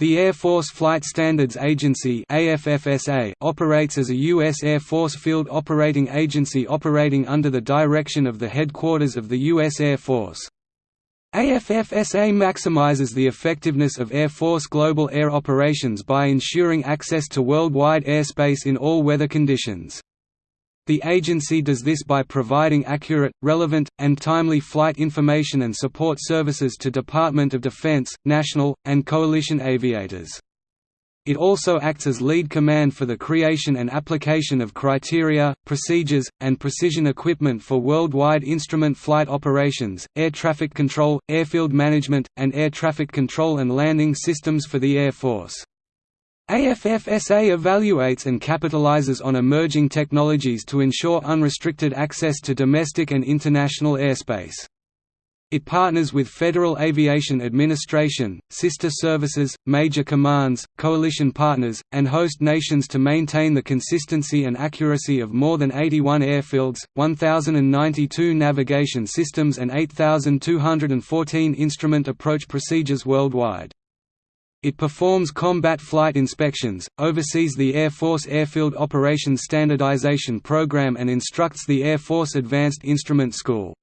The Air Force Flight Standards Agency operates as a U.S. Air Force field operating agency operating under the direction of the headquarters of the U.S. Air Force. AFFSA maximizes the effectiveness of Air Force global air operations by ensuring access to worldwide airspace in all weather conditions. The agency does this by providing accurate, relevant, and timely flight information and support services to Department of Defense, national, and coalition aviators. It also acts as lead command for the creation and application of criteria, procedures, and precision equipment for worldwide instrument flight operations, air traffic control, airfield management, and air traffic control and landing systems for the Air Force. AFFSA evaluates and capitalizes on emerging technologies to ensure unrestricted access to domestic and international airspace. It partners with Federal Aviation Administration, sister services, major commands, coalition partners, and host nations to maintain the consistency and accuracy of more than 81 airfields, 1,092 navigation systems and 8,214 instrument approach procedures worldwide. It performs combat flight inspections, oversees the Air Force Airfield Operations Standardization Program and instructs the Air Force Advanced Instrument School.